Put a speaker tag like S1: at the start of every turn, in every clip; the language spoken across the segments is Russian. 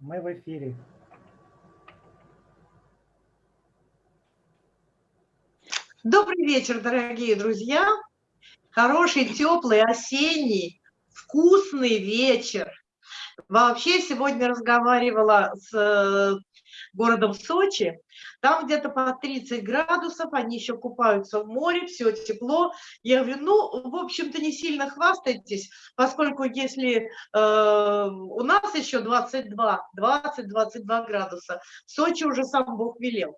S1: Мы в эфире.
S2: Добрый вечер, дорогие друзья. Хороший, теплый, осенний, вкусный вечер. Вообще сегодня разговаривала с э, городом Сочи. Там где-то по 30 градусов, они еще купаются в море, все тепло. Я говорю, ну, в общем-то, не сильно хвастайтесь, поскольку если э, у нас еще 22, 20-22 градуса, в Сочи уже сам Бог велел.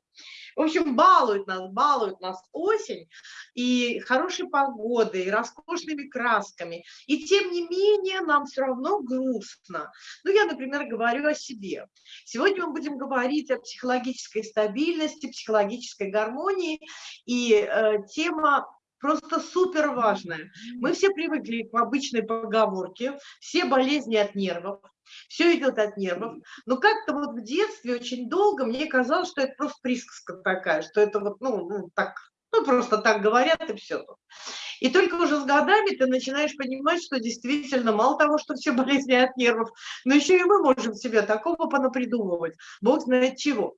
S2: В общем, балует нас, балует нас осень и хорошей погодой, и роскошными красками. И тем не менее нам все равно грустно. Ну, я, например, говорю о себе. Сегодня мы будем говорить о психологической стабильности, психологической гармонии. И э, тема просто супер важная. Мы все привыкли к обычной поговорке, все болезни от нервов, все идет от нервов. Но как-то вот в детстве очень долго мне казалось, что это просто присказка такая, что это вот, ну, ну так, ну, просто так говорят и все. И только уже с годами ты начинаешь понимать, что действительно мало того, что все болезни от нервов, но еще и мы можем себе такого понапридумывать, бог знает чего.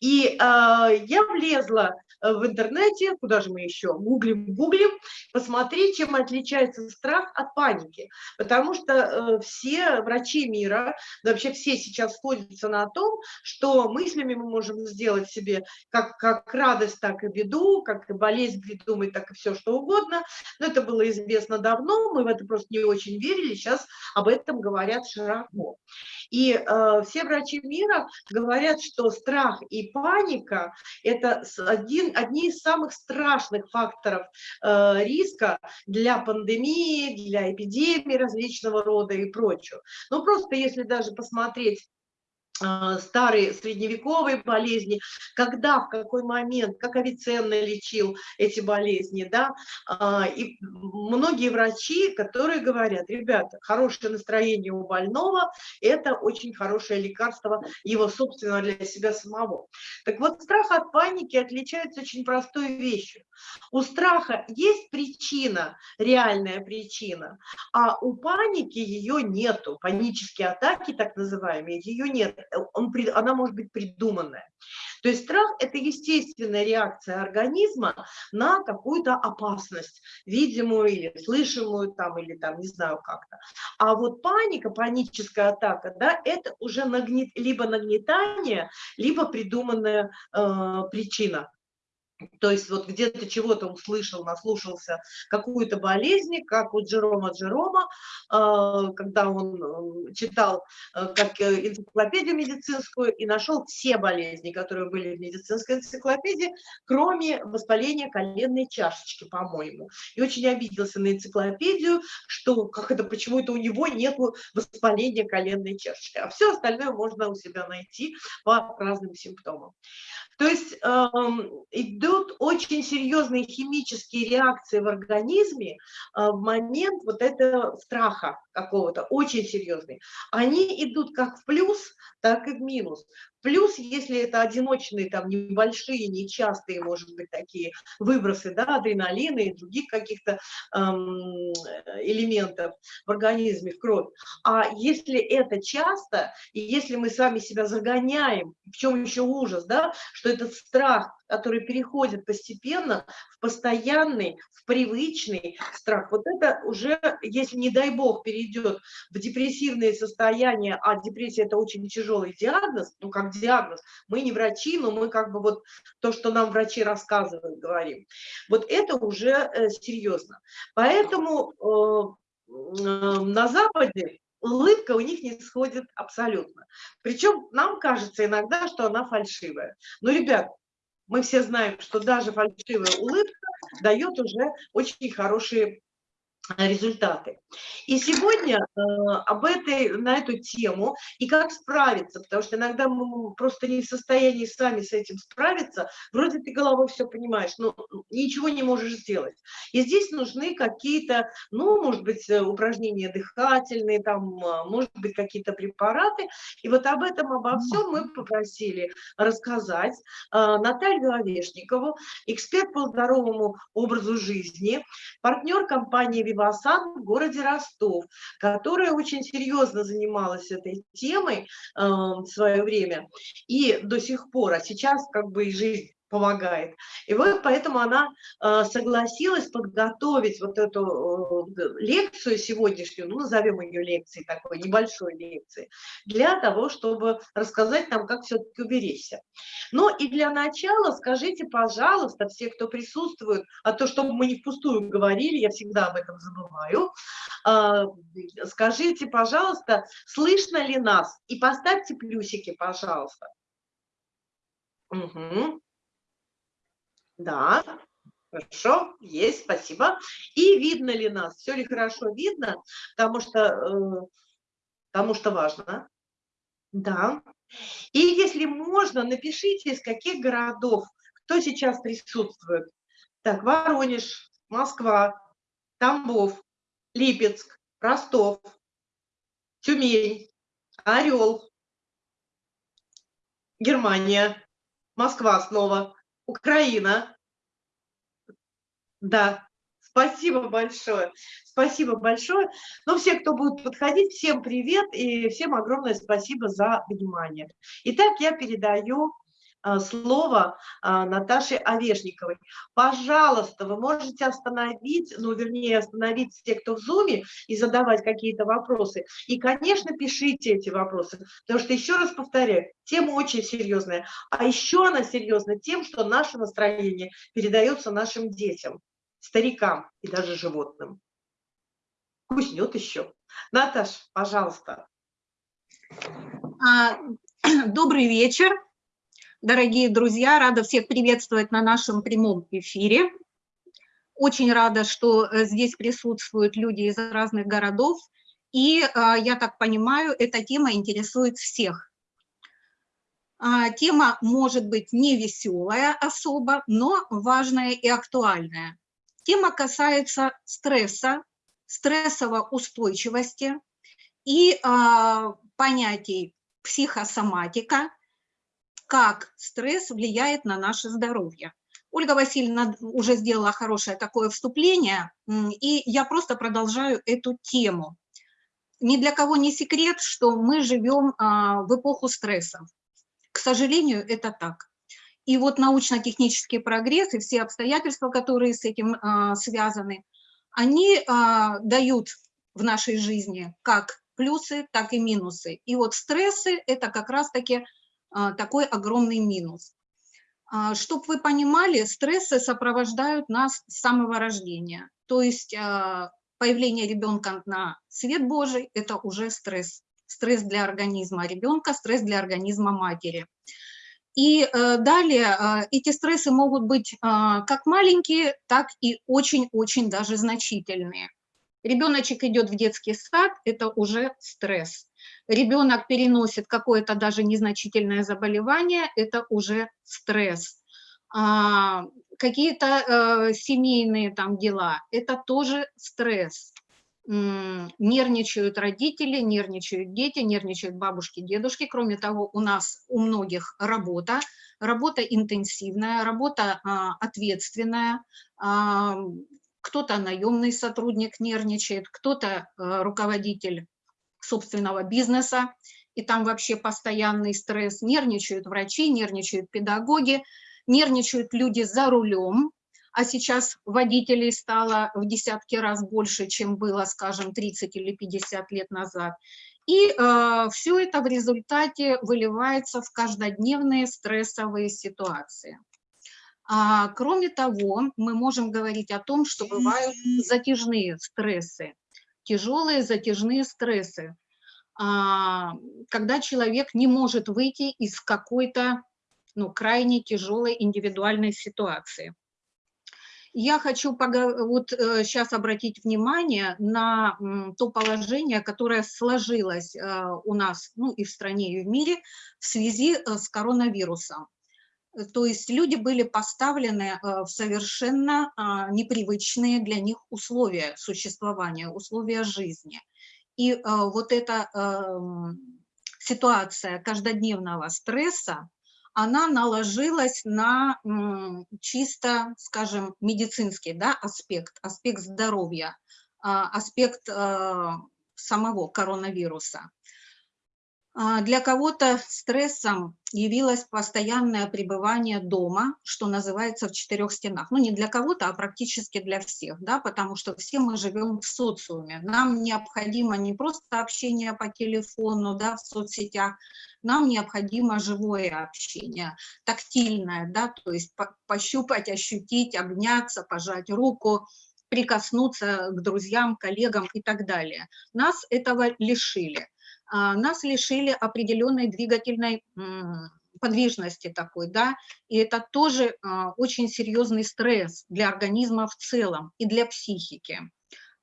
S2: И э, я влезла Э, в интернете, куда же мы еще, гуглим, гуглим, посмотреть, чем отличается страх от паники. Потому что э, все врачи мира, вообще все сейчас сходятся на том, что мыслями мы можем сделать себе как, как радость, так и беду, как и болезнь придумать, так и все что угодно. Но это было известно давно, мы в это просто не очень верили, сейчас об этом говорят широко. И э, все врачи мира говорят, что страх и паника – это один, одни из самых страшных факторов э, риска для пандемии, для эпидемии различного рода и прочего. Ну, просто если даже посмотреть старые средневековые болезни, когда, в какой момент, как Авиценна лечил эти болезни, да, а, и многие врачи, которые говорят, ребята, хорошее настроение у больного – это очень хорошее лекарство его собственного для себя самого. Так вот, страх от паники отличается очень простой вещью. У страха есть причина, реальная причина, а у паники ее нету, панические атаки так называемые, ее нет он, она может быть придуманная. То есть страх – это естественная реакция организма на какую-то опасность, видимую или слышимую, там, или там, не знаю как-то. А вот паника, паническая атака, да, это уже нагнет, либо нагнетание, либо придуманная э, причина. То есть вот где-то чего-то услышал, наслушался какую-то болезнь, как у Джерома Джерома, а, когда он э, читал э, как э, энциклопедию медицинскую и нашел все болезни, которые были в медицинской энциклопедии, кроме воспаления коленной чашечки, по-моему. И очень обиделся на энциклопедию, что как это, почему это у него нет воспаления коленной чашечки. А все остальное можно у себя найти по разным симптомам. То есть э, идут очень серьезные химические реакции в организме э, в момент вот этого страха какого-то, очень серьезные. Они идут как в плюс, так и в минус. Плюс, если это одиночные, там, небольшие, нечастые, может быть, такие выбросы, да, адреналина и других каких-то эм, элементов в организме, в кровь. А если это часто, и если мы сами себя загоняем, в чем еще ужас, да, что этот страх, который переходит постепенно в постоянный, в привычный страх, вот это уже, если, не дай бог, перейдет в депрессивное состояние, а депрессия – это очень тяжелый диагноз, ну, как диагноз. Мы не врачи, но мы как бы вот то, что нам врачи рассказывают, говорим. Вот это уже э, серьезно. Поэтому э, на Западе улыбка у них не сходит абсолютно. Причем нам кажется иногда, что она фальшивая. Но, ребят, мы все знаем, что даже фальшивая улыбка дает уже очень хорошие результаты. И сегодня э, об этой, на эту тему и как справиться, потому что иногда мы просто не в состоянии сами с этим справиться, вроде ты головой все понимаешь, но ничего не можешь сделать. И здесь нужны какие-то, ну, может быть, э, упражнения дыхательные, там, а, может быть, какие-то препараты. И вот об этом, обо всем мы попросили рассказать э, Наталью Овешникову, эксперт по здоровому образу жизни, партнер компании Васан в городе Ростов, которая очень серьезно занималась этой темой э, в свое время. И до сих пор, а сейчас как бы и жизнь помогает. И вот поэтому она э, согласилась подготовить вот эту лекцию сегодняшнюю, ну, назовем ее лекцией такой, небольшой лекцией, для того, чтобы рассказать нам, как все-таки уберечься. Ну и для начала скажите, пожалуйста, все, кто присутствует, а то, чтобы мы не впустую говорили, я всегда об этом забываю, э, скажите, пожалуйста, слышно ли нас? И поставьте плюсики, пожалуйста. Угу. Да, хорошо, есть, спасибо. И видно ли нас, все ли хорошо видно, потому что, э, потому что важно. Да. И если можно, напишите, из каких городов, кто сейчас присутствует. Так, Воронеж, Москва, Тамбов, Липецк, Ростов, Тюмень, Орел, Германия, Москва снова, Украина. Да, спасибо большое. Спасибо большое. Ну, все, кто будет подходить, всем привет и всем огромное спасибо за внимание. Итак, я передаю слово а, Наташе Овешниковой. Пожалуйста, вы можете остановить, ну, вернее, остановить те, кто в зуме, и задавать какие-то вопросы. И, конечно, пишите эти вопросы, потому что, еще раз повторяю, тема очень серьезная. А еще она серьезна тем, что наше настроение передается нашим детям, старикам и даже животным. Куснет еще. Наташ, пожалуйста.
S1: А, добрый вечер. Дорогие друзья, рада всех приветствовать на нашем прямом эфире. Очень рада, что э, здесь присутствуют люди из разных городов. И, а, я так понимаю, эта тема интересует всех. А, тема может быть не веселая особо, но важная и актуальная. Тема касается стресса, стрессово-устойчивости и а, понятий психосоматика, как стресс влияет на наше здоровье. Ольга Васильевна уже сделала хорошее такое вступление, и я просто продолжаю эту тему. Ни для кого не секрет, что мы живем а, в эпоху стресса. К сожалению, это так. И вот научно-технический прогресс и все обстоятельства, которые с этим а, связаны, они а, дают в нашей жизни как плюсы, так и минусы. И вот стрессы – это как раз-таки такой огромный минус. А, Чтобы вы понимали, стрессы сопровождают нас с самого рождения. То есть а, появление ребенка на свет Божий – это уже стресс. Стресс для организма ребенка, стресс для организма матери. И э, далее эти стрессы могут быть как маленькие, так и очень-очень даже значительные. Ребеночек идет в детский сад – это уже стресс ребенок переносит какое-то даже незначительное заболевание, это уже стресс. А, Какие-то э, семейные там дела, это тоже стресс. М нервничают родители, нервничают дети, нервничают бабушки, дедушки. Кроме того, у нас у многих работа, работа интенсивная, работа а, ответственная, а, кто-то наемный сотрудник нервничает, кто-то а, руководитель собственного бизнеса, и там вообще постоянный стресс, нервничают врачи, нервничают педагоги, нервничают люди за рулем, а сейчас водителей стало в десятки раз больше, чем было, скажем, 30 или 50 лет назад. И э, все это в результате выливается в каждодневные стрессовые ситуации. А, кроме того, мы можем говорить о том, что бывают затяжные стрессы тяжелые затяжные стрессы, а, когда человек не может выйти из какой-то ну, крайне тяжелой индивидуальной ситуации. Я хочу вот сейчас э, обратить внимание на то положение, которое сложилось э, у нас ну, и в стране, и в мире в связи э, с коронавирусом. Э, то есть люди были поставлены э, в совершенно а, непривычные для них условия существования, условия жизни. И э, вот эта эм, ситуация каждодневного стресса, она наложилась на чисто, скажем, медицинский да, аспект, аспект здоровья. аспект самого коронавируса. А, для кого-то стрессом явилось постоянное пребывание дома, что называется в четырех стенах. Ну, не для кого-то, а практически для всех, да, потому что все мы живем в социуме. Нам необходимо не просто общение по телефону, да, в соцсетях, нам необходимо живое общение, тактильное, да, то есть пощупать, ощутить, обняться, пожать руку, прикоснуться к друзьям, коллегам и так далее. Нас этого лишили. А, нас лишили определенной двигательной подвижности такой, да, и это тоже а, очень серьезный стресс для организма в целом и для психики.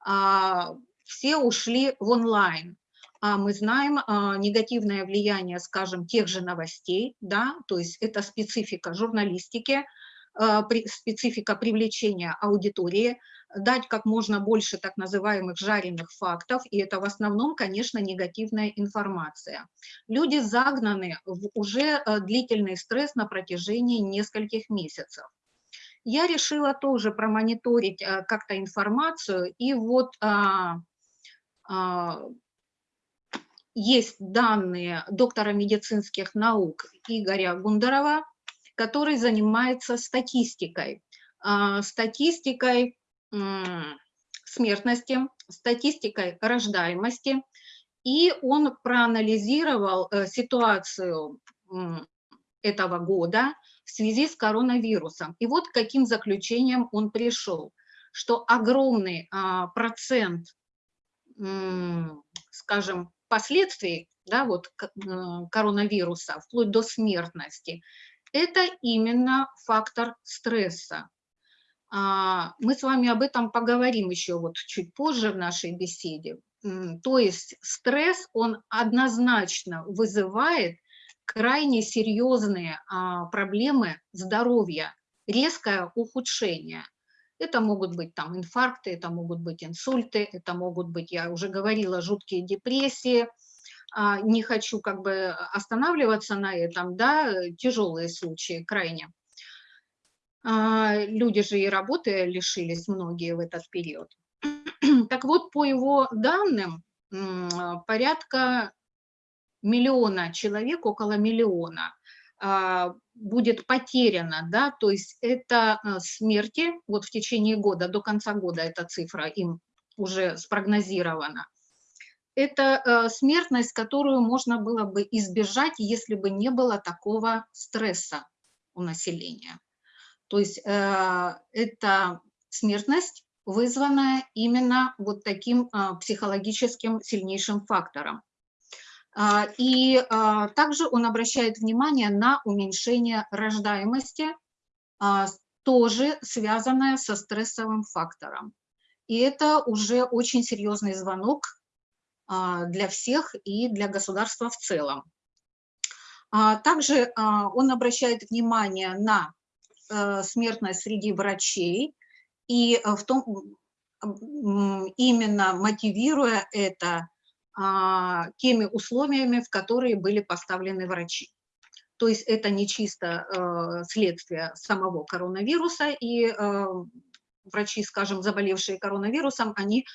S1: А, все ушли в онлайн, а мы знаем негативное влияние, скажем, тех же новостей, да, то есть это специфика журналистики, специфика привлечения аудитории, дать как можно больше так называемых жареных фактов, и это в основном, конечно, негативная информация. Люди загнаны в уже э, длительный стресс на протяжении нескольких месяцев. Я решила тоже промониторить э, как-то информацию, и вот а, а, есть данные доктора медицинских наук Игоря Гундарова, который занимается статистикой. А, статистикой смертности, статистикой рождаемости, и он проанализировал э, ситуацию этого года в связи с коронавирусом. И вот к каким заключением он пришел, что огромный а, процент, скажем, последствий да, вот, коронавируса, вплоть до смертности, это именно фактор стресса. А, мы с вами об этом поговорим еще вот чуть позже в нашей беседе. То есть стресс, он однозначно вызывает крайне серьезные а, проблемы здоровья, резкое ухудшение. Это могут быть там инфаркты, это могут быть инсульты, это могут быть, я уже говорила, жуткие депрессии. А, не хочу как бы останавливаться на этом, да, тяжелые случаи крайне. А, люди же и работы лишились многие в этот период. Так вот, по его данным, порядка миллиона человек, около миллиона, а, будет потеряно, да, то есть это а, смерти, вот в течение года, до конца года эта цифра им уже спрогнозирована. Это смертность, которую можно было бы избежать, если бы не было такого стресса у населения. То есть э, это смертность, вызванная именно вот таким э, психологическим сильнейшим фактором. Э, и также он обращает внимание на уменьшение рождаемости, тоже связанное со стрессовым фактором. И это уже очень серьезный звонок для всех и для государства в целом. Также он обращает внимание на смертность среди врачей, и э, в том, именно мотивируя это а, теми условиями, в которые были поставлены врачи. То есть это не чисто э, следствие самого коронавируса, и врачи, скажем, заболевшие коронавирусом, они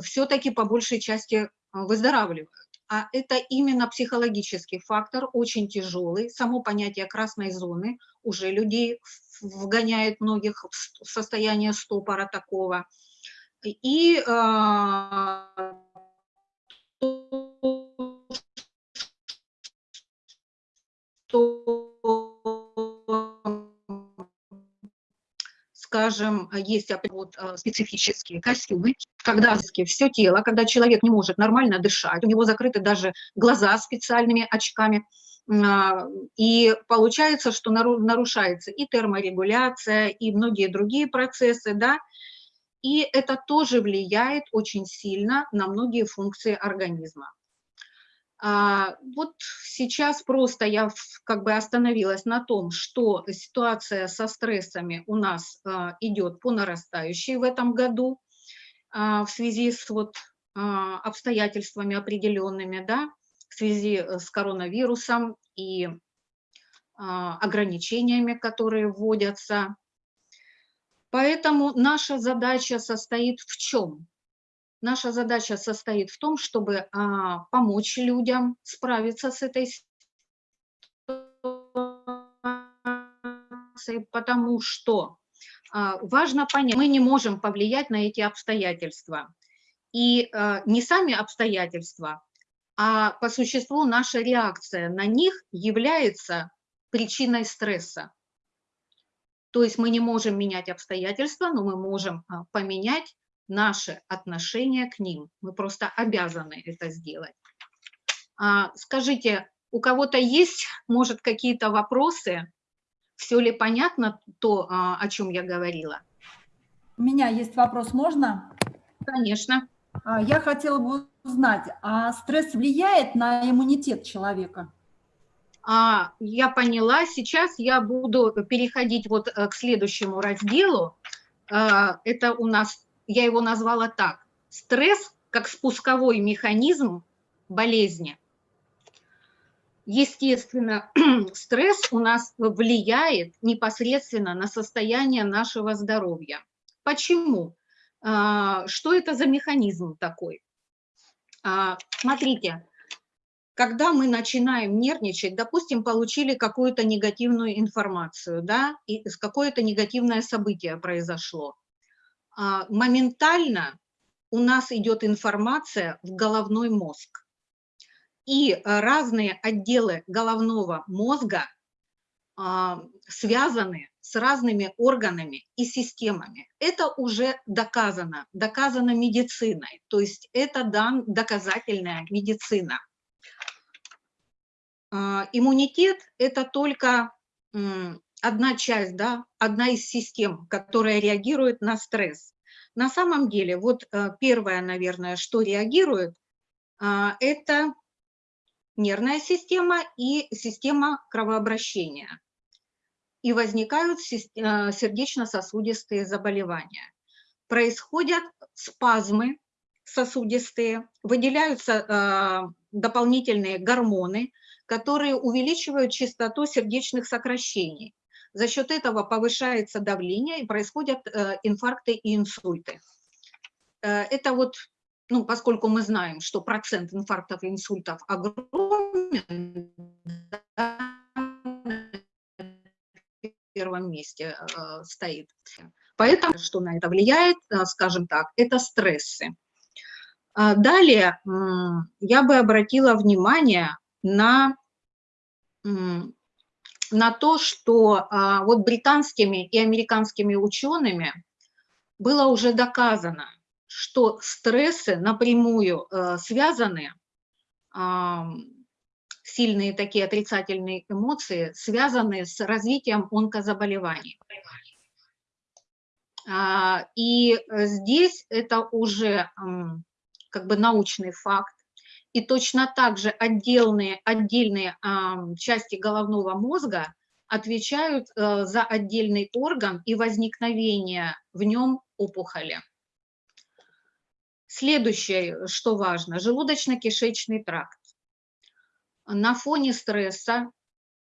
S1: все-таки по большей части выздоравливают а это именно психологический фактор, очень тяжелый. Само понятие красной зоны уже людей вгоняет многих в состояние стопора такого. И э, скажем, есть вот э, специфические костюмы, когда все тело, когда человек не может нормально дышать, у него закрыты даже глаза специальными очками, а, и получается, что нарушается и терморегуляция, и многие другие процессы, да, и это тоже влияет очень сильно на многие функции организма. А, вот сейчас просто я как бы остановилась на том, что ситуация со стрессами у нас а, идет по нарастающей в этом году в связи с вот обстоятельствами определенными, да, в связи э, с коронавирусом и ограничениями, которые вводятся. Поэтому наша задача состоит в чем? Наша задача состоит в том, чтобы а, помочь людям справиться с этой ситуацией, потому что а, важно понять, мы не можем повлиять на эти обстоятельства. И а, не сами обстоятельства, а по существу наша реакция на них является причиной стресса. То есть мы не можем менять обстоятельства, но мы можем а, поменять наше отношение к ним. Мы просто обязаны это сделать. Скажите, у кого-то есть, может, какие-то вопросы? Все ли понятно то, о чем я говорила?
S3: У меня есть вопрос, можно?
S1: Конечно.
S3: А, я хотела бы узнать, а стресс влияет на иммунитет человека?
S1: А, я поняла. Сейчас я буду переходить вот э, к следующему разделу. А, это у нас, я его назвала так, стресс как спусковой механизм болезни. Естественно, стресс у нас влияет непосредственно на состояние нашего здоровья. Почему? А, что это за механизм такой? А, смотрите, когда мы начинаем нервничать, допустим, получили какую-то негативную информацию, да, и какое-то негативное событие произошло, а, моментально у нас идет информация в головной мозг. И разные отделы головного мозга связаны с разными органами и системами. Это уже доказано, доказано медициной, то есть это дан, доказательная медицина. А, иммунитет – это только одна часть, да, одна из систем, которая реагирует на стресс. На самом деле, вот э, первое, наверное, что реагирует, а, это нервная система и система кровообращения и возникают э, сердечно-сосудистые заболевания. Происходят спазмы сосудистые, выделяются э, дополнительные гормоны, которые увеличивают частоту сердечных сокращений. За счет этого повышается давление и происходят э, инфаркты и инсульты. Это вот, ну, поскольку мы знаем, что процент инфарктов и инсультов огромен, первом месте э, стоит. Поэтому, что на это влияет, э, скажем так, это стрессы. А далее я бы обратила внимание на, на то, что а, вот британскими и американскими учеными было уже доказано, что стрессы напрямую э, связаны сильные такие отрицательные эмоции, связанные с развитием онкозаболеваний. А, и здесь это уже как бы научный факт. И точно так же отдельные, отдельные части головного мозга отвечают э, за отдельный орган и возникновение в нем опухоли. Следующее, что важно, желудочно-кишечный тракт на фоне стресса,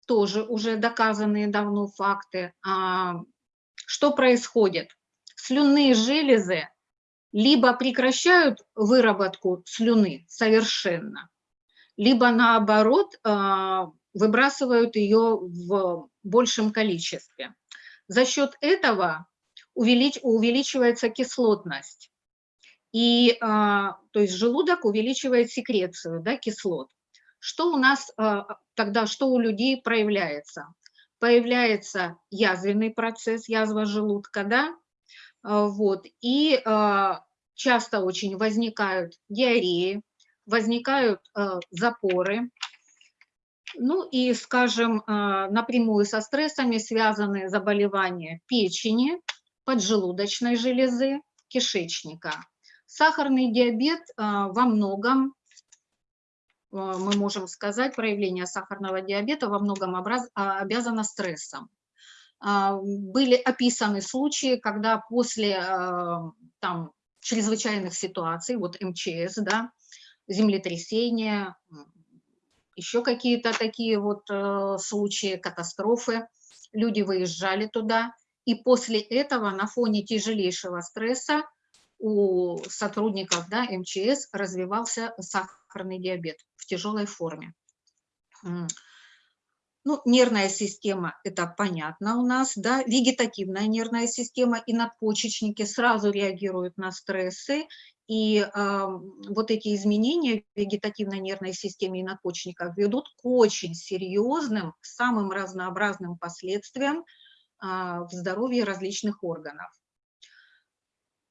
S1: тоже уже доказанные давно факты, а, что происходит? Слюнные железы либо прекращают выработку слюны совершенно, либо наоборот а, выбрасывают ее в большем количестве. За счет этого увелич, увеличивается кислотность. И, а, то есть желудок увеличивает секрецию да, кислот. Что у нас а, тогда, что у людей проявляется? Появляется язвенный процесс, язва желудка, да, а, вот, и часто очень возникают диареи, возникают запоры, ну и, скажем, напрямую со стрессами связаны заболевания печени, поджелудочной железы, кишечника. Сахарный диабет во многом а, мы можем сказать, проявление сахарного диабета во многом а, обязано стрессом. А, были описаны случаи, когда после там, чрезвычайных ситуаций, вот МЧС, да, землетрясения, еще какие-то такие вот э, случаи, катастрофы, люди выезжали туда, и после этого на фоне тяжелейшего стресса у сотрудников да, МЧС развивался сахарный диабет в тяжелой форме. Ну, нервная система, это понятно у нас, да, вегетативная нервная система и надпочечники сразу реагируют на стрессы, и э, вот эти изменения в вегетативной нервной системе и надпочечниках ведут к очень серьезным, самым разнообразным последствиям э, в здоровье различных органов.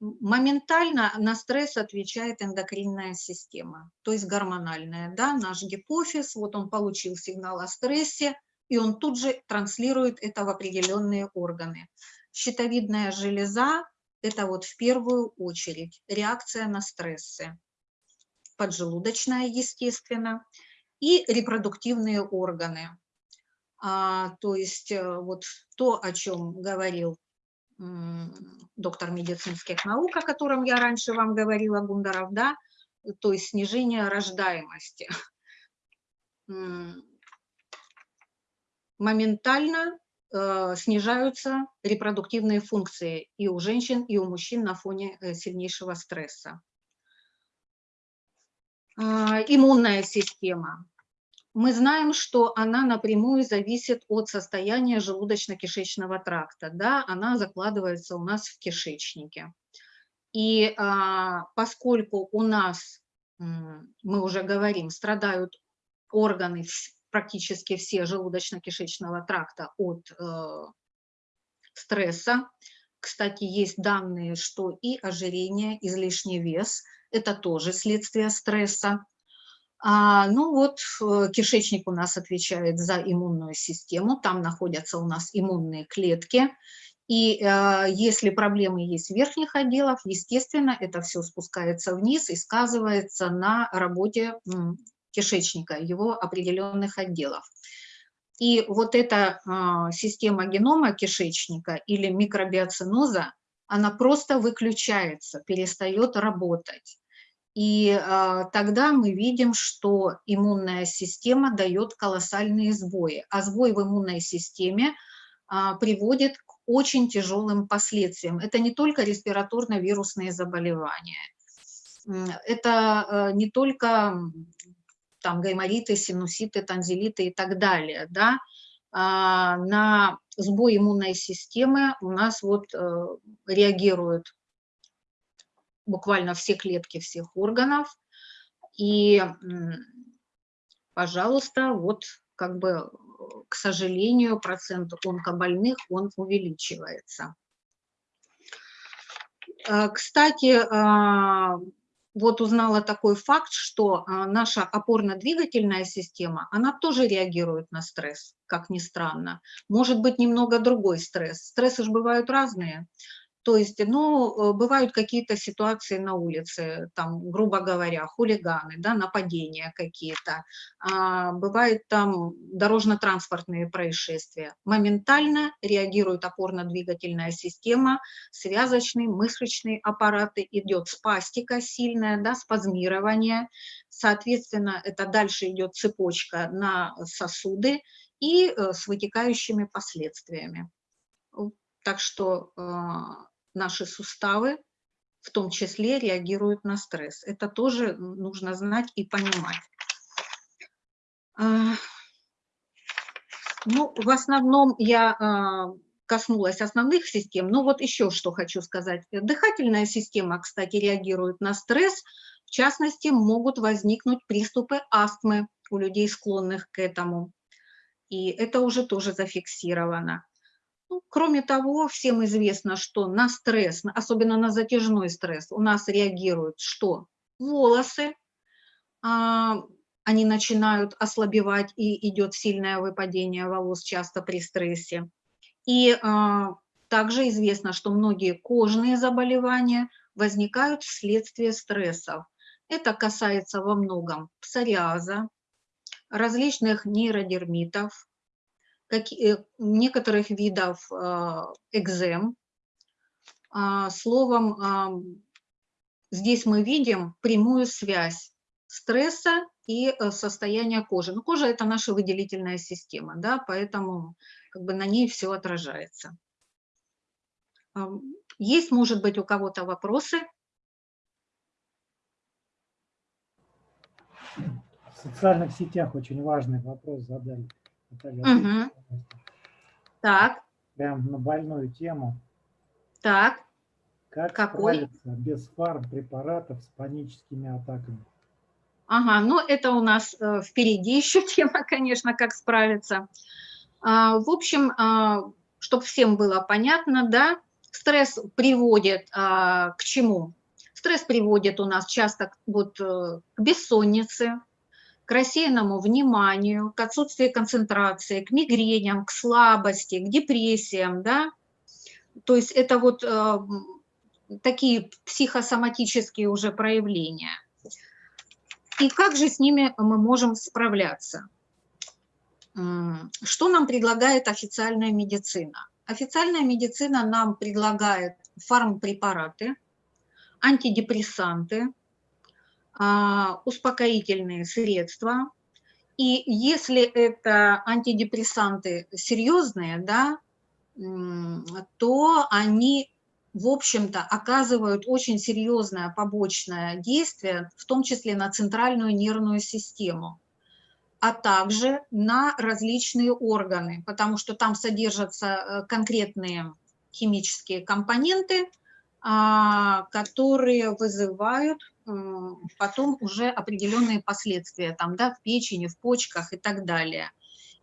S1: Моментально на стресс отвечает эндокринная система, то есть гормональная. Да? Наш гипофиз, вот он получил сигнал о стрессе, и он тут же транслирует это в определенные органы. Щитовидная железа – это вот в первую очередь реакция на стрессы. Поджелудочная, естественно, и репродуктивные органы. А, то есть э, вот то, о чем говорил доктор медицинских наук, о котором я раньше вам говорила, Гундаров, да, то есть снижение рождаемости. Моментально э, снижаются репродуктивные функции и у женщин, и у мужчин на фоне э, сильнейшего стресса. Э, иммунная система мы знаем, что она напрямую зависит от состояния желудочно-кишечного тракта. Да, она закладывается у нас в кишечнике. И а, поскольку у нас, мы уже говорим, страдают органы практически все желудочно-кишечного тракта от э, стресса, кстати, есть данные, что и ожирение, излишний вес – это тоже следствие стресса. А, ну вот, э, кишечник у нас отвечает за иммунную систему, там находятся у нас иммунные клетки, и э, если проблемы есть в верхних отделах, естественно, это все спускается вниз и сказывается на работе кишечника, его определенных отделов. И вот эта э, система генома кишечника или микробиоциноза, она просто выключается, перестает работать. И э, тогда мы видим, что иммунная система дает колоссальные сбои. А сбой в иммунной системе э, приводит к очень тяжелым последствиям. Это не только респираторно-вирусные заболевания. Это э, не только там, гаймориты, синуситы, танзелиты и так далее. Да? А, на сбой иммунной системы у нас вот э, реагируют буквально все клетки всех органов. И, пожалуйста, вот как бы, к сожалению, процент онкобольных, он увеличивается. Э, кстати, а, вот узнала такой факт, что наша опорно-двигательная система, она тоже реагирует на стресс, как ни странно. Может быть, немного другой стресс. Стрессы же бывают разные. То есть, ну, э, бывают какие-то ситуации на улице, там, грубо говоря, хулиганы, да, нападения какие-то, а, бывают там дорожно-транспортные происшествия. Моментально реагирует опорно-двигательная система, связочный, мышечный аппараты, идет спастика сильная, да, спазмирование, соответственно, это дальше идет цепочка на сосуды и э, с вытекающими последствиями. Так что а, наши суставы в том числе реагируют на стресс. Это тоже нужно знать и понимать. А, ну, в основном я а, коснулась основных систем, но вот еще что хочу сказать. Дыхательная система, кстати, реагирует на стресс, в частности, могут возникнуть приступы астмы у людей, склонных к этому. И это уже тоже зафиксировано. Ну, кроме того, всем известно, что на стресс, особенно на затяжной стресс, у нас реагируют что? Волосы, а, они начинают ослабевать и идет сильное выпадение волос часто при стрессе. И а, также известно, что многие кожные заболевания возникают вследствие стрессов. Это касается во многом псориаза, различных нейродермитов, как, э, некоторых видов а, экзем. А, словом, здесь мы видим прямую связь стресса и э, состояния кожи. Но кожа – это наша выделительная система, да, поэтому как бы на ней все отражается. Есть, может быть, у кого-то вопросы?
S4: В социальных сетях очень важный вопрос задали. Наталья. Андреевна.
S1: Так,
S4: Прям на больную тему.
S1: так.
S4: Как
S1: Какой?
S4: справиться без фармпрепаратов с паническими атаками?
S1: Ага, ну это у нас э, впереди еще тема, конечно, как справиться. А, в общем, чтобы всем было понятно, да, стресс приводит а, к чему? Стресс приводит у нас часто вот, э, к бессоннице, к рассеянному вниманию, к отсутствию концентрации, к мигреням, к слабости, к депрессиям, да. То есть это вот э, такие психосоматические уже проявления. И как же с ними мы можем справляться? Что нам предлагает официальная медицина? Официальная медицина нам предлагает фармпрепараты, антидепрессанты, успокоительные средства. И если это антидепрессанты серьезные, да, то они, в общем-то, оказывают очень серьезное побочное действие, в том числе на центральную нервную систему, а также на различные органы, потому что там содержатся э, конкретные химические компоненты, а, которые вызывают м, потом уже определенные последствия там, да, в печени, в почках и так далее.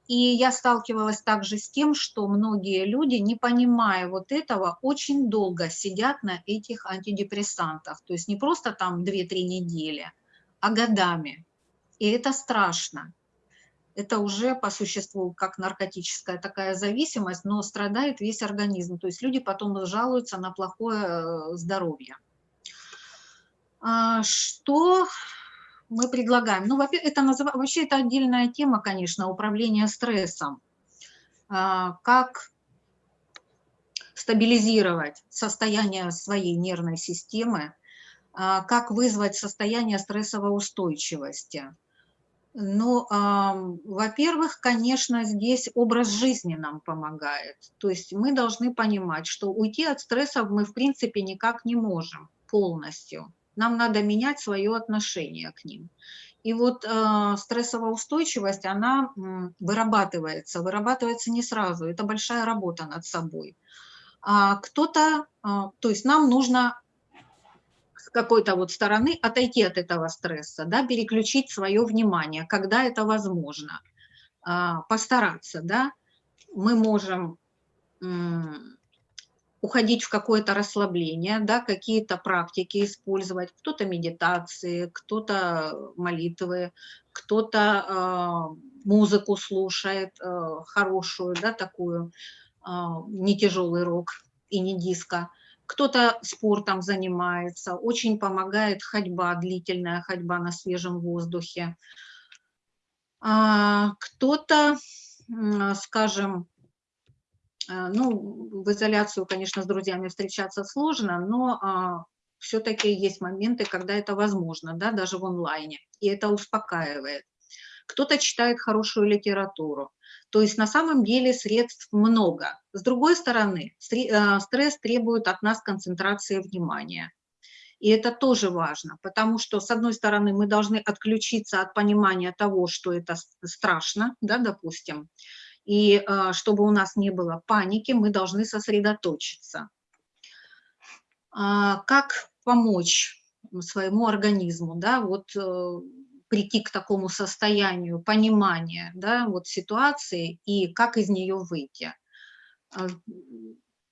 S1: И я сталкивалась также с тем, что многие люди, не понимая вот этого, очень долго сидят на этих антидепрессантах. То есть не просто там 2-3 недели, а годами. И это страшно. Это уже по существу как наркотическая такая зависимость, но страдает весь организм. То есть люди потом жалуются на плохое э, здоровье. А, Что мы предлагаем? Ну, это вообще это отдельная тема, конечно, управление стрессом. А, Как стабилизировать состояние своей нервной системы, а, как вызвать состояние стрессовой устойчивости. Ну, ам, во-первых, конечно, здесь образ жизни нам помогает. То есть мы должны понимать, что уйти от стрессов мы, в принципе, никак не можем полностью. Нам надо менять свое отношение к ним. И вот э, стрессовая устойчивость, она м, вырабатывается, вырабатывается не сразу. Это большая работа над собой. А кто-то, а, то есть нам нужно какой-то вот стороны отойти от этого стресса, да, переключить свое внимание, когда это возможно, а, постараться, да, мы можем уходить в какое-то расслабление, да, какие-то практики использовать, кто-то медитации, кто-то молитвы, кто-то а, музыку слушает а, хорошую, да, такую, а, не тяжелый рок и не диско, кто-то спортом занимается, очень помогает ходьба, длительная ходьба на свежем воздухе. А, Кто-то, скажем, а, ну, в изоляцию, конечно, с друзьями встречаться сложно, но все-таки есть моменты, когда это возможно, да, даже в онлайне, и это успокаивает. Кто-то читает хорошую литературу. То есть на самом деле средств много. С другой стороны, а, стресс требует от нас концентрации внимания. И это тоже важно, потому что, с одной стороны, мы должны отключиться от понимания того, что это страшно, да, допустим, и а, чтобы у нас не было паники, мы должны сосредоточиться. А, Как помочь своему организму, да, вот э, прийти к такому состоянию понимания, да, вот ситуации и как из нее выйти, А,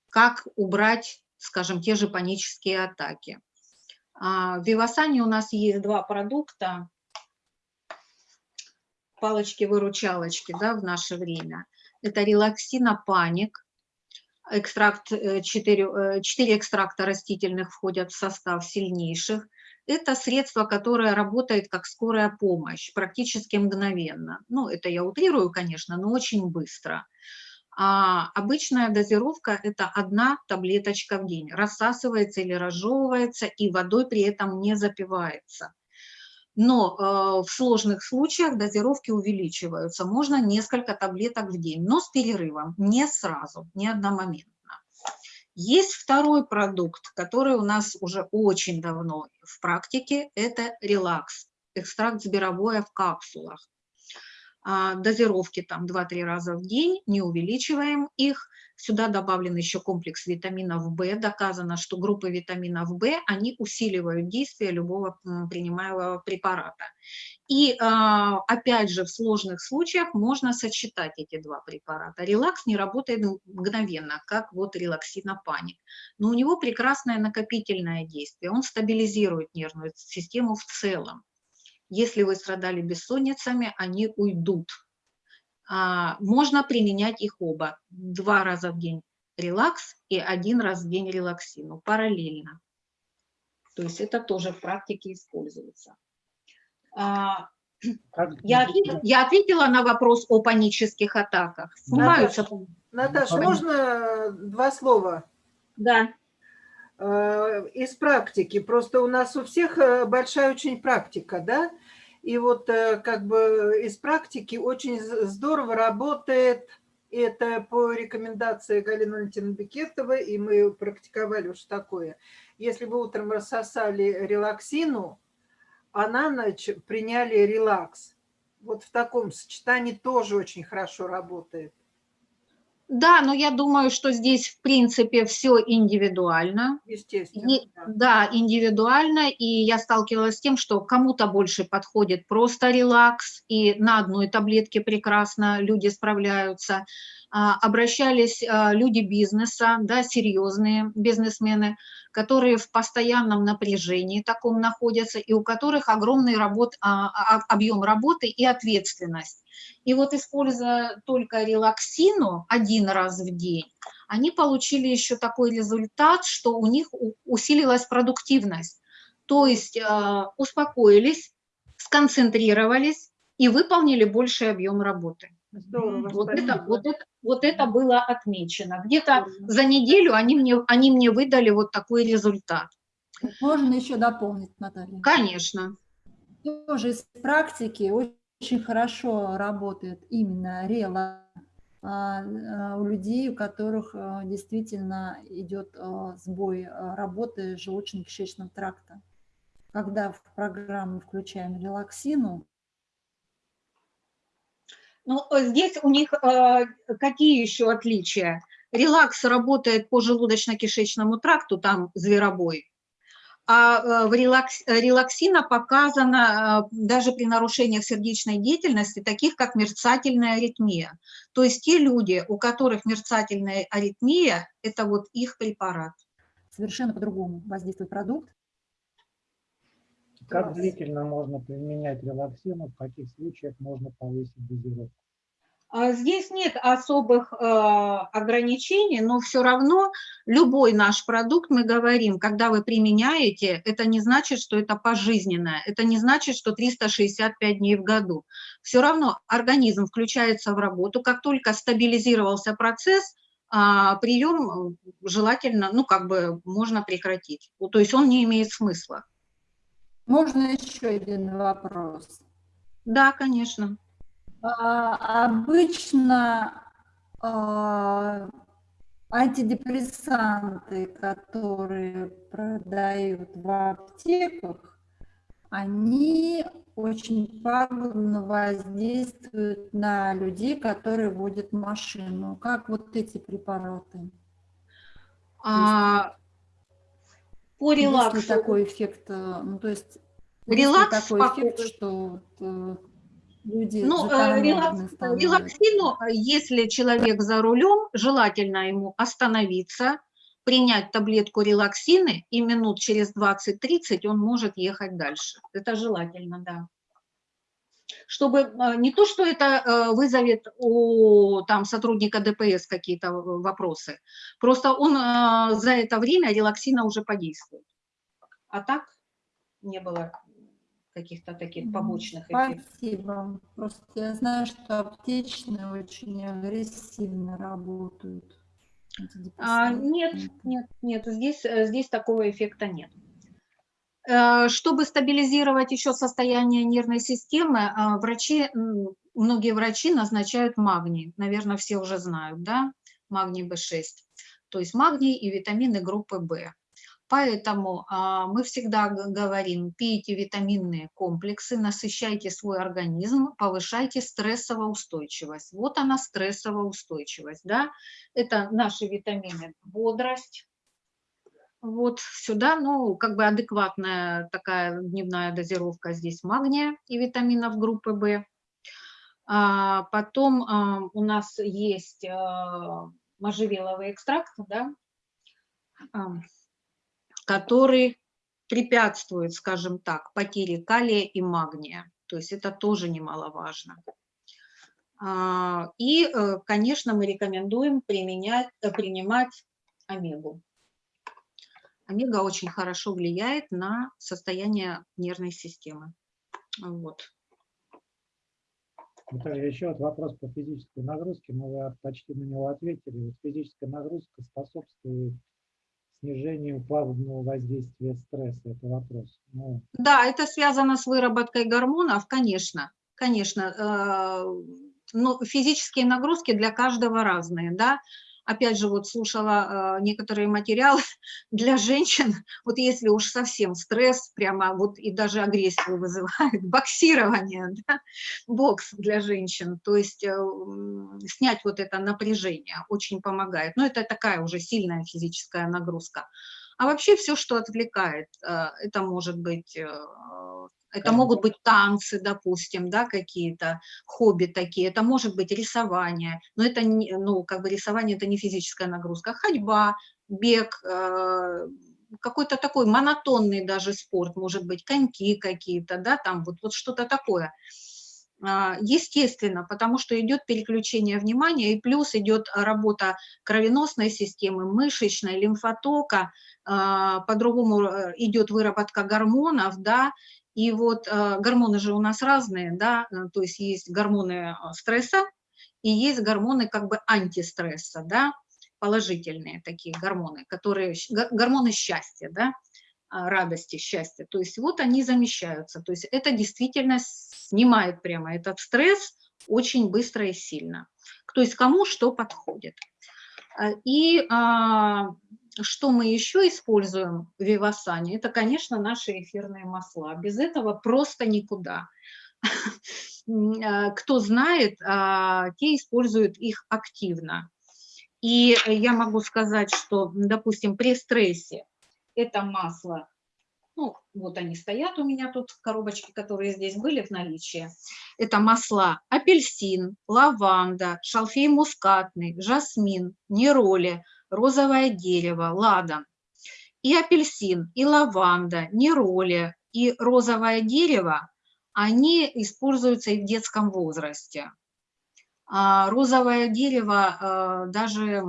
S1: как убрать, скажем, те же панические атаки. А, В Вивасане у нас есть два продукта, палочки-выручалочки, да, в наше время. Это релаксина паник, экстракт, 4, 4 экстракта растительных входят в состав сильнейших. Это средство, которое работает как скорая помощь, практически мгновенно. Ну, это я утрирую, конечно, но очень быстро. А обычная дозировка – это одна таблеточка в день. Рассасывается или разжевывается, и водой при этом не запивается. Но э, в сложных случаях дозировки увеличиваются. Можно несколько таблеток в день, но с перерывом, не сразу, не одномоментно. Есть второй продукт, который у нас уже очень давно в практике, это релакс. экстракт збировое в капсулах. А, Дозировки там 2-3 раза в день, не увеличиваем их. Сюда добавлен еще комплекс витаминов В. Доказано, что группы витаминов В, они усиливают действие любого принимаемого препарата. И а, опять же, в сложных случаях можно сочетать эти два препарата. Релакс не работает мгновенно, как вот релаксинопаник, но у него прекрасное накопительное действие, он стабилизирует нервную систему в целом. Если вы страдали бессонницами, они уйдут. А, Можно применять их оба. Два раза в день релакс и один раз в день релаксину параллельно. То есть это тоже в практике используется. А, Я ответила, я ответила на вопрос о панических атаках. Снимаются.
S5: Наташа,
S4: Пора.
S5: можно два слова?
S1: Да.
S5: Э, Из практики. Просто у нас у всех э, большая очень практика, да? И вот э, как бы из практики очень здорово работает это по рекомендации Галины Валентиновны Бекетовой, и мы практиковали уж такое. Если вы утром рассосали релаксину, а на ночь приняли релакс. Вот в таком сочетании тоже очень хорошо работает.
S1: Да, но я думаю, что здесь в принципе все индивидуально.
S5: Естественно.
S1: И-
S5: да.
S1: да, индивидуально, и я сталкивалась с тем, что кому-то больше подходит просто релакс, и на одной таблетке прекрасно люди справляются. А, Обращались а, люди бизнеса, да, серьезные бизнесмены, которые в постоянном напряжении таком находятся, и у которых огромный работ, а, а, объем работы и ответственность. И вот используя только релаксину один раз в день, они получили еще такой результат, что у них усилилась продуктивность. То есть э, успокоились, сконцентрировались и выполнили больший объем работы.
S5: Здорово,
S1: Вот это, вот, это, вот это было отмечено. Где-то за неделю они мне, они мне выдали вот такой результат.
S3: Можно еще дополнить, Наталья?
S1: Конечно.
S3: Тоже из практики очень хорошо работает именно рела а, а, у людей, у которых а, действительно идет сбой работы желудочно-кишечного тракта. Когда в программу включаем релаксину,
S1: Ну, здесь у них э, какие еще отличия? Релакс работает по желудочно-кишечному тракту, там зверобой, а э, в релакс, э, релаксина показано э, даже при нарушениях сердечной деятельности, таких как мерцательная аритмия. То есть те люди, у которых мерцательная аритмия, это вот их препарат.
S3: совершенно по-другому воздействует продукт.
S4: Как длительно можно применять релаксину, в каких случаях можно повысить дозировку?
S1: А Здесь нет особых э, ограничений, но все равно любой наш продукт, мы говорим, когда вы применяете, это не значит, что это пожизненное, это не значит, что 365 дней в году. Все равно организм включается в работу, как только стабилизировался процесс, а, прием э, желательно, ну как бы можно прекратить. Ну, То есть он не имеет смысла.
S3: Можно еще один вопрос?
S1: Да, конечно.
S3: А, Обычно а, антидепрессанты, которые продают в аптеках, они очень пагубно воздействуют на людей, которые водят машину. Как вот эти препараты?
S1: А, по
S3: Есть
S1: релаксу.
S3: такой эффект? Ну, то есть есть
S1: Релакс
S3: такой эффект, что вот, э, люди
S1: Ну, э, релакс- релаксину, э, если человек за рулем, желательно ему остановиться, принять таблетку релаксины, и минут через 20-30 он может ехать дальше. Это желательно, да. Чтобы э, не то, что это э, вызовет у там, сотрудника ДПС какие-то вопросы, просто он за это время релаксина уже подействует. А так не было каких-то таких побочных эффектов.
S3: Спасибо. Просто я знаю, что аптечные очень агрессивно работают.
S1: А, нет, нет, нет, здесь, э, здесь такого эффекта нет. Э, Чтобы стабилизировать еще состояние нервной системы, а, врачи, многие врачи назначают магний. Наверное, все уже знают, да, магний В6. То есть магний и витамины группы В. Поэтому а, мы всегда говорим, пейте витаминные комплексы, насыщайте свой организм, повышайте стрессовую устойчивость. Вот она стрессовая устойчивость, да, это наши витамины, бодрость, вот сюда, ну, как бы адекватная такая дневная дозировка здесь магния и витаминов группы В. А, потом а, у нас есть а, можжевеловый экстракт, да, а, который препятствует, скажем так, потере калия и магния. То есть это тоже немаловажно. А, И, э, конечно, мы рекомендуем применять, э, принимать омегу. Омега очень хорошо влияет на состояние нервной системы. Вот.
S4: Наталья, еще вот вопрос по физической нагрузке, но вы почти на него ответили. Вот физическая нагрузка способствует снижению пагубного воздействия стресса. Это вопрос. Ну,
S1: Да, это связано с выработкой гормонов, конечно, конечно. э, Но физические нагрузки для каждого разные, да. Опять же, вот слушала э, некоторые материалы для женщин, вот если уж совсем стресс, прямо вот и даже агрессию вызывает, боксирование, да, бокс для женщин, то есть э, снять вот это напряжение очень помогает. Но это такая уже сильная физическая нагрузка. А вообще все, что отвлекает, э, это может быть, э, это могут быть танцы, допустим, да, какие-то хобби такие, это может быть рисование, но это, не, ну, как бы рисование это не физическая нагрузка, ходьба, бег, э, какой-то такой монотонный даже спорт, может быть, коньки какие-то, да, там вот, вот что-то такое. А, Естественно, потому что идет переключение внимания, и плюс идет работа кровеносной системы, мышечной, лимфотока, а, по-другому э, идет выработка гормонов, да, и вот э, гормоны же у нас разные, да, э, то есть есть гормоны стресса и есть гормоны как бы антистресса, да, положительные такие гормоны, которые, гормоны счастья, да, радости, счастья. То есть вот они замещаются. То есть это действительно снимает прямо этот стресс очень быстро и сильно. То есть кому что подходит. А, И а, что мы еще используем в Вивасане, это, конечно, наши эфирные масла. Без этого просто никуда. А, Кто знает, а, те используют их активно. И я могу сказать, что, допустим, при стрессе это масло, ну, вот они стоят у меня тут, коробочки, которые здесь были в наличии. Это масла апельсин, лаванда, шалфей мускатный, жасмин, нероли, розовое дерево, ладан. И апельсин, и лаванда, нероли, и розовое дерево, они используются и в детском возрасте. А розовое дерево э, даже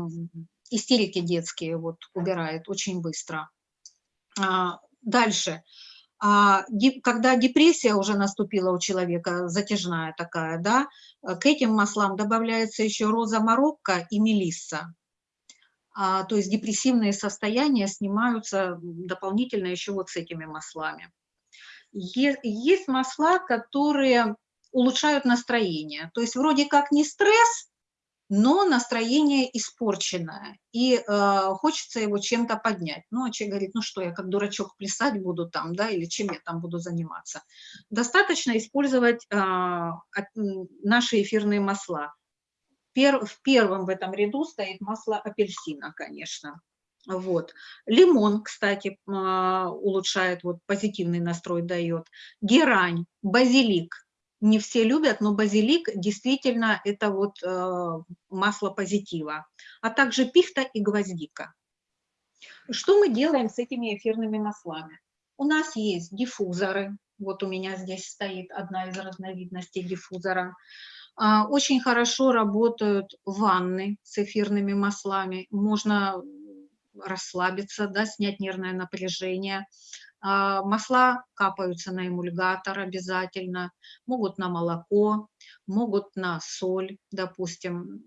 S1: истерики детские вот убирает очень быстро. А, Дальше. А, Когда депрессия уже наступила у человека, затяжная такая, да, э, к этим маслам добавляется еще роза марокко и мелисса. А, То есть депрессивные состояния снимаются дополнительно еще вот с этими маслами. Есть масла, которые улучшают настроение. То есть вроде как не стресс, но настроение испорченное, и э, хочется его чем-то поднять. Ну, а человек говорит, ну что, я как дурачок плясать буду там, да, или чем я там буду заниматься. Достаточно использовать э, наши эфирные масла. Пер- в первом в этом ряду стоит масло апельсина, конечно. Вот. Лимон, кстати, а, улучшает, вот позитивный настрой дает. Герань, базилик. Не все любят, но базилик действительно это вот э, масло позитива. А также пихта и гвоздика. Что мы делаем с этими эфирными маслами? У нас есть диффузоры. Вот у меня здесь стоит одна из разновидностей диффузора. А, Очень хорошо работают ванны с эфирными маслами. Можно расслабиться, да, снять нервное напряжение. А, Масла капаются на эмульгатор обязательно, могут на молоко, могут на соль, допустим.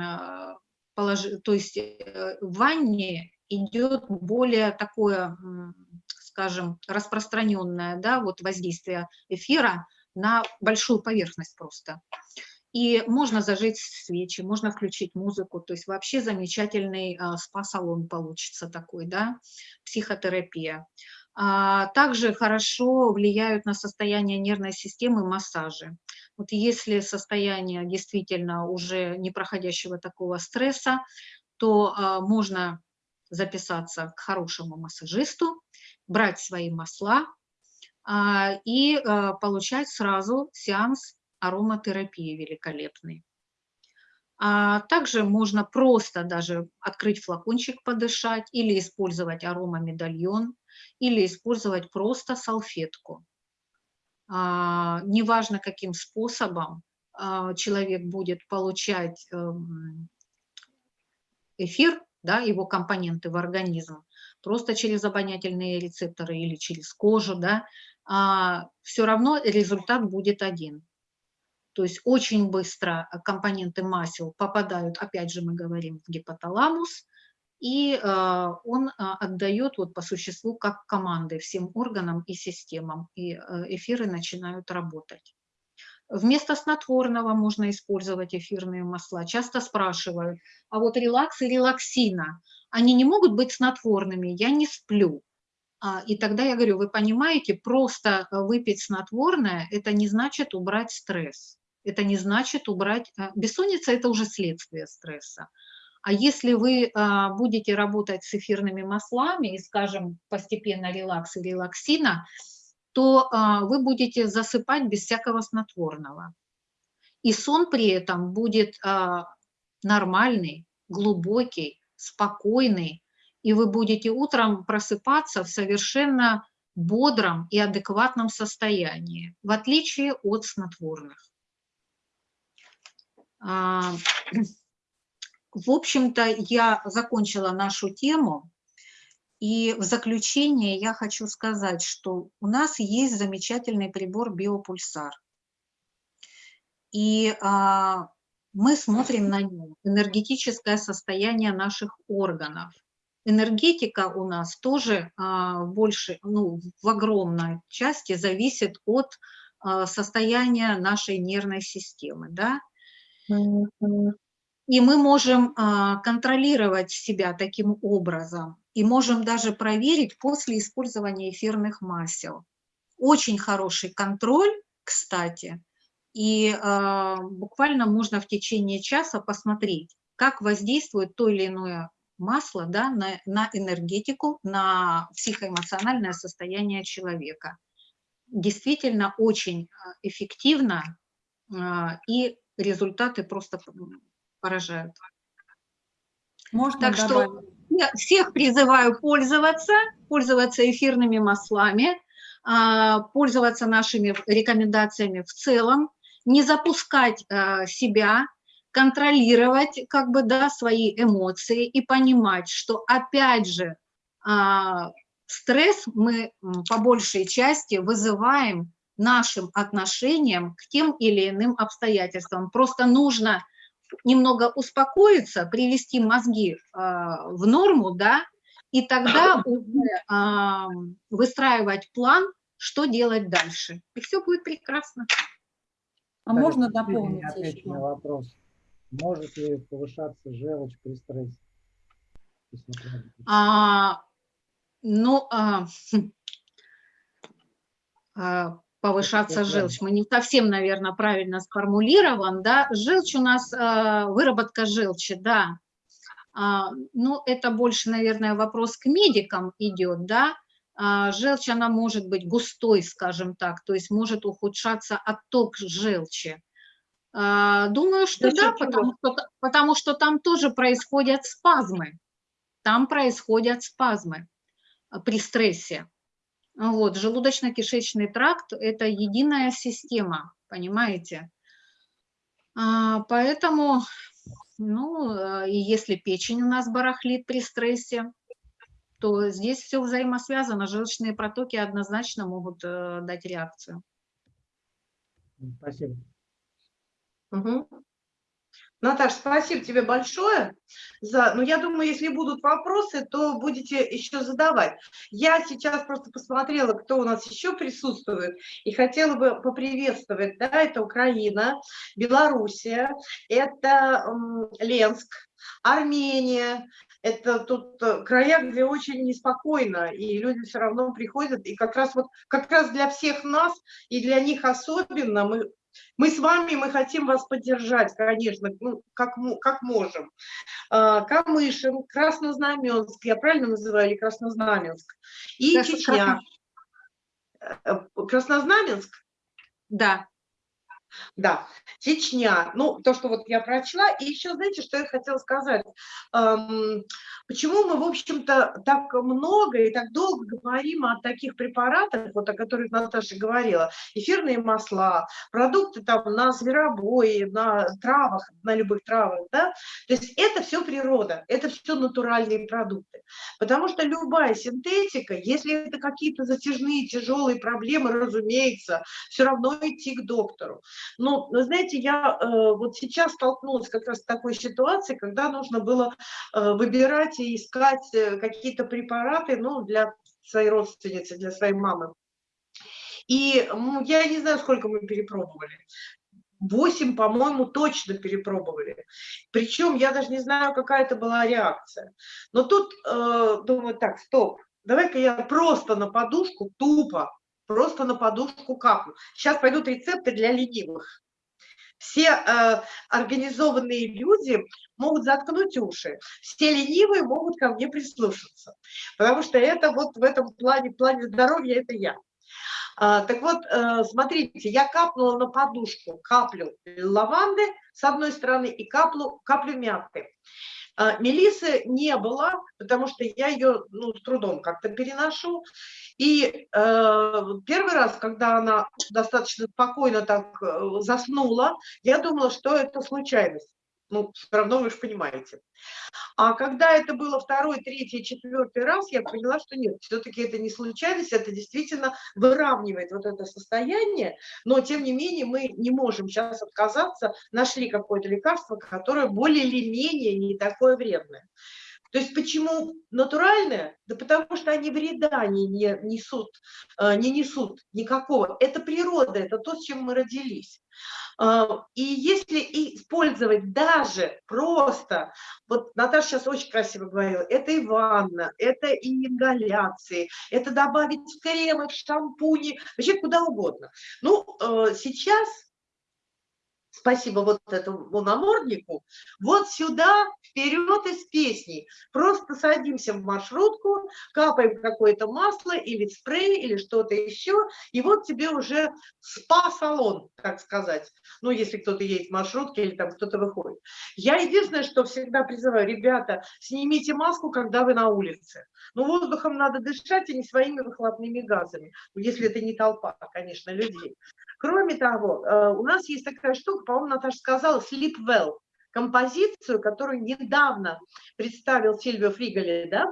S1: А, положи- То есть э, в ванне идет более такое, скажем, распространенное да, вот воздействие эфира на большую поверхность просто. И можно зажечь свечи, можно включить музыку, то есть вообще замечательный а, спа-салон получится такой, да, психотерапия. А, Также хорошо влияют на состояние нервной системы массажи. Вот если состояние действительно уже не проходящего такого стресса, то а, можно записаться к хорошему массажисту, брать свои масла а, и получать сразу сеанс ароматерапии великолепный. Также можно просто даже открыть флакончик, подышать, или использовать аромамедальон, или использовать просто салфетку. А, неважно, каким способом а, человек будет получать эм, эфир, да, его компоненты в организм, просто через обонятельные рецепторы или через кожу, да, все равно результат будет один. То есть очень быстро компоненты масел попадают, опять же мы говорим, в гипоталамус, и э, он э, отдает вот по существу как команды всем органам и системам, и э, эфиры начинают работать. Вместо снотворного можно использовать эфирные масла. Часто спрашивают, а вот релакс и релаксина, они не могут быть снотворными, я не сплю. А, и тогда я говорю, вы понимаете, просто выпить снотворное, это не значит убрать стресс это не значит убрать... Бессонница – это уже следствие стресса. А если вы а, будете работать с эфирными маслами и, скажем, постепенно релакс и релаксина, то а, вы будете засыпать без всякого снотворного. И сон при этом будет а, нормальный, глубокий, спокойный, и вы будете утром просыпаться в совершенно бодром и адекватном состоянии, в отличие от снотворных. В общем-то, я закончила нашу тему. И в заключение я хочу сказать, что у нас есть замечательный прибор биопульсар. И а, мы смотрим на него, энергетическое состояние наших органов. Энергетика у нас тоже а, больше, ну, в огромной части зависит от а, состояния нашей нервной системы. Да? И мы можем а, контролировать себя таким образом и можем даже проверить после использования эфирных масел. Очень хороший контроль, кстати, и а, буквально можно в течение часа посмотреть, как воздействует то или иное масло да, на, на энергетику, на психоэмоциональное состояние человека. Действительно очень а, эффективно и результаты просто поражают.
S3: Можно
S1: так
S3: добавить?
S1: что я всех призываю пользоваться, пользоваться эфирными маслами, а, пользоваться нашими рекомендациями в целом, не запускать а, себя, контролировать как бы, да, свои эмоции и понимать, что опять же а, стресс мы по большей части вызываем нашим отношениям к тем или иным обстоятельствам. Просто нужно немного успокоиться, привести мозги э, в норму, да, и тогда уже э, выстраивать план, что делать дальше. И все будет прекрасно.
S3: А можно дополнить еще?
S4: на вопрос. Может ли повышаться желчь при стрессе?
S1: А, ну, а, а, повышаться желчь. Мы не совсем, наверное, правильно сформулирован, да. Желчь у нас, э, выработка желчи, да. А, ну, это больше, наверное, вопрос к медикам идет, да. А, желчь, она может быть густой, скажем так, то есть может ухудшаться отток желчи. А, думаю, что да, потому что, потому что там тоже происходят спазмы. Там происходят спазмы при стрессе. Вот, желудочно-кишечный тракт – это единая система, понимаете? А, поэтому, ну, э, и если печень у нас барахлит при стрессе, то здесь все взаимосвязано. Желчные протоки однозначно могут э, дать реакцию.
S4: Спасибо.
S2: Мгм. Наташа, спасибо тебе большое. За... Ну, я думаю, если будут вопросы, то будете еще задавать. Я сейчас просто посмотрела, кто у нас еще присутствует, и хотела бы поприветствовать. Да, это Украина, Белоруссия, это Ленск, Армения, это тут э, края, где очень неспокойно, и люди все равно приходят, и как раз вот как раз для всех нас и для них особенно мы мы с вами, мы хотим вас поддержать, конечно, ну, как, как можем. А, Камышин, Краснознаменск, я правильно называю, или Краснознаменск, и Крас... Чечня. Э, Краснознаменск?
S1: Да.
S2: Да, Чечня, ну, то, что вот я прочла. И еще, знаете, что я хотела сказать? Эм, почему мы, в общем-то, так много и так долго говорим о таких препаратах, вот о которых Наташа говорила, эфирные масла, продукты там на зверобое, на травах, на любых травах, да? То есть это все природа, это все натуральные продукты. Потому что любая синтетика, если это какие-то затяжные, тяжелые проблемы, разумеется, все равно идти к доктору. Но, знаете, я э, вот сейчас столкнулась как раз с такой ситуацией, когда нужно было э, выбирать и искать э, какие-то препараты, ну, для своей родственницы, для своей мамы. И ну, я не знаю, сколько мы перепробовали. Восемь, по-моему, точно перепробовали. Причем я даже не знаю, какая это была реакция. Но тут э, думаю, так, стоп, давай-ка я просто на подушку тупо просто на подушку капну. Сейчас пойдут рецепты для ленивых. Все э, организованные люди могут заткнуть уши, все ленивые могут ко мне прислушаться, потому что это вот в этом плане, плане здоровья это я. А, так вот, э, смотрите, я капнула на подушку каплю лаванды с одной стороны и каплю, каплю мяты. А, Мелисы не было, потому что я ее ну, с трудом как-то переношу. И э, первый раз, когда она достаточно спокойно так э, заснула, я думала, что это случайность. Ну, все равно вы же понимаете. А когда это было второй, третий, четвертый раз, я поняла, что нет, все-таки это не случайность, это действительно выравнивает вот это состояние, но тем не менее мы не можем сейчас отказаться, нашли какое-то лекарство, которое более или менее не такое вредное. То есть почему натуральное? Да потому что они вреда не, не, несут, э, не несут никакого. Это природа, это то, с чем мы родились. А, и если использовать даже просто, вот Наташа сейчас очень красиво говорила, это и ванна, это и ингаляции, это добавить в кремы, в шампуни, вообще куда угодно. Ну, э, сейчас спасибо вот этому наморднику, вот сюда, вперед из песней. Просто садимся в маршрутку, капаем какое-то масло или спрей, или что-то еще, и вот тебе уже спа-салон, так сказать. Ну, если кто-то едет в маршрутке или там кто-то выходит. Я единственное, что всегда призываю, ребята, снимите маску, когда вы на улице. Ну, воздухом надо дышать, и не своими выхлопными газами, если это не толпа, конечно, людей. Кроме того, э, у нас есть такая штука, по-моему, Наташа сказала, Sleep Well, композицию, которую недавно представил Сильвио Фригали, да?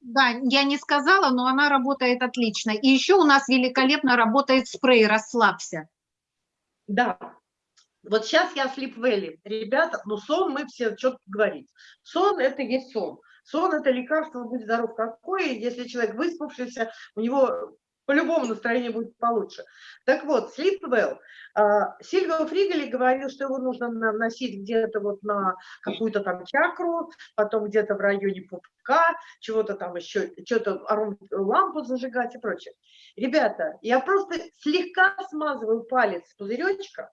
S1: Да, я не сказала, но она работает отлично. И еще у нас великолепно работает спрей «Расслабься».
S2: Да, вот сейчас я Sleep Valley. Ребята, ну сон мы все что говорить. Сон – это есть сон. Сон – это лекарство, будь здоров какое. Если человек выспавшийся, у него по-любому настроение будет получше. Так вот, Sleep Well. А, Сильвио Фригели говорил, что его нужно наносить где-то вот на какую-то там чакру, потом где-то в районе пупка, чего-то там еще, что-то лампу зажигать и прочее. Ребята, я просто слегка смазываю палец пузыречка,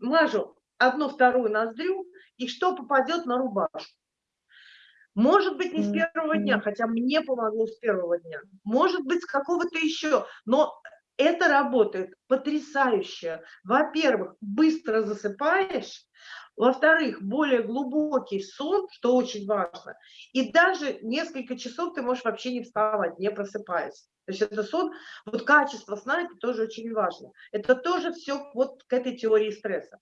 S2: мажу одну-вторую ноздрю, и что попадет на рубашку. Может быть, не с первого дня, хотя мне помогло с первого дня. Может быть, с какого-то еще. Но это работает потрясающе. Во-первых, быстро засыпаешь. Во-вторых, более глубокий сон, что очень важно. И даже несколько часов ты можешь вообще не вставать, не просыпаясь. То есть это сон, вот качество сна, это тоже очень важно. Это тоже все вот к этой теории стресса.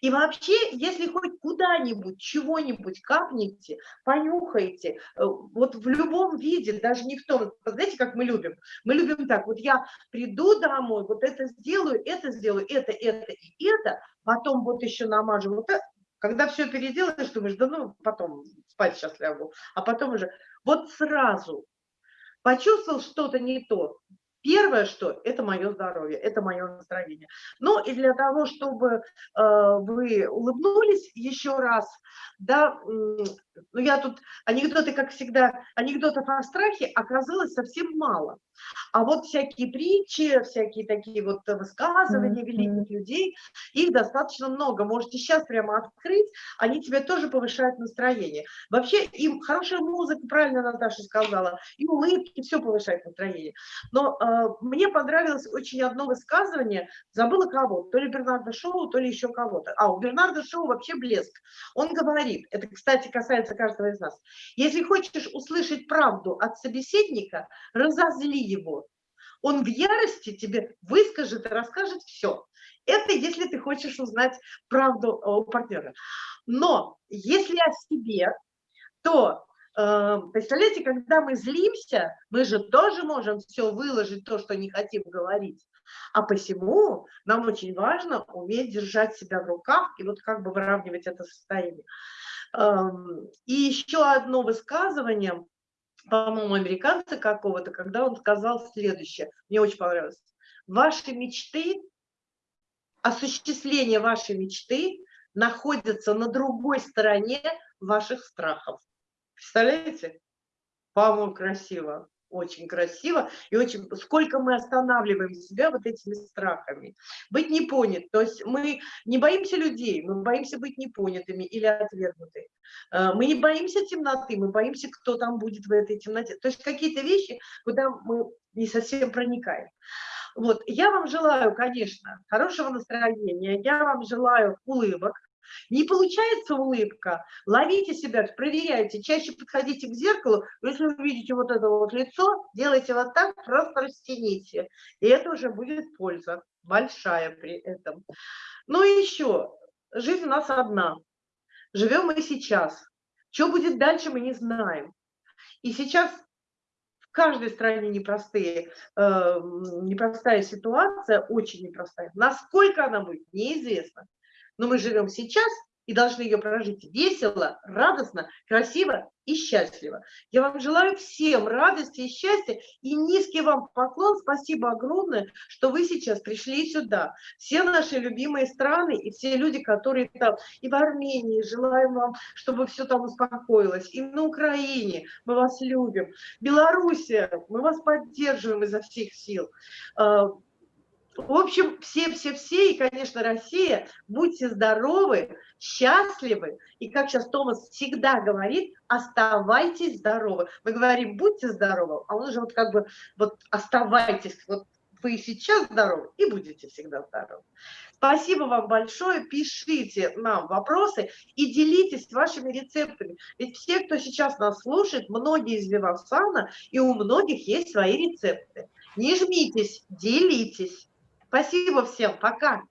S2: И вообще, если хоть куда-нибудь, чего-нибудь капните, понюхаете, э, вот в любом виде, даже не в том, знаете, как мы любим? Мы любим так, вот я приду домой, вот это сделаю, это сделаю, это, это и это, потом вот еще намажу вот это, Когда все переделаешь, думаешь, да ну, потом спать сейчас лягу. А потом уже, вот сразу почувствовал что-то не то, Первое, что это мое здоровье, это мое настроение. Ну и для того, чтобы э, вы улыбнулись еще раз, да, ну я тут анекдоты, как всегда, анекдотов о страхе оказалось совсем мало. А вот всякие притчи, всякие такие вот высказывания mm -hmm. великих людей, их достаточно много. Можете сейчас прямо открыть, они тебе тоже повышают настроение. Вообще им хорошая музыка, правильно Наташа сказала, и улыбки, все повышает настроение. Но э, мне понравилось очень одно высказывание, забыла кого, то ли Бернарда Шоу, то ли еще кого-то. А, у Бернарда Шоу вообще блеск. Он говорит, это, кстати, касается каждого из нас, если хочешь услышать правду от собеседника, разозли его. Он в ярости тебе выскажет и расскажет все. Это если ты хочешь узнать правду у партнера. Но если о себе, то э, представляете, когда мы злимся, мы же тоже можем все выложить, то, что не хотим говорить. А посему нам очень важно уметь держать себя в руках и вот как бы выравнивать это состояние. И еще одно высказывание, по-моему, американца какого-то, когда он сказал следующее, мне очень понравилось. Ваши мечты, осуществление вашей мечты находится на другой стороне ваших страхов. Представляете? По-моему, красиво очень красиво и очень сколько мы останавливаем себя вот этими страхами. Быть не понят то есть мы не боимся людей мы боимся быть непонятыми или отвергнуты э, мы не боимся темноты мы боимся кто там будет в этой темноте. То есть какие-то вещи куда мы не совсем проникаем. Вот я вам желаю конечно хорошего настроения я вам желаю улыбок не получается улыбка, ловите себя, проверяйте, чаще подходите к зеркалу, если вы видите вот это вот лицо, делайте вот так, просто растяните, и это уже будет польза, большая при этом. Ну и еще, жизнь у нас одна, живем мы сейчас, что будет дальше, мы не знаем. И сейчас в каждой стране непростые, э, непростая ситуация, очень непростая. Насколько она будет, неизвестно. Но мы живем сейчас и должны ее прожить весело, радостно, красиво и счастливо. Я вам желаю всем радости и счастья, и низкий вам поклон, спасибо огромное, что вы сейчас пришли сюда. Все наши любимые страны и все люди, которые там, и в Армении, желаем вам, чтобы все там успокоилось, и на Украине, мы вас любим, Белоруссия, мы вас поддерживаем изо всех сил. В общем, все-все-все, и, конечно, Россия, будьте здоровы, счастливы, и, как сейчас Томас всегда говорит, оставайтесь здоровы. Мы говорим, будьте здоровы, а он же вот как бы, вот оставайтесь, вот вы сейчас здоровы и будете всегда здоровы. Спасибо вам большое, пишите нам вопросы и делитесь вашими рецептами. Ведь все, кто сейчас нас слушает, многие из Вивасана, и у многих есть свои рецепты. Не жмитесь, делитесь. Спасибо всем, пока.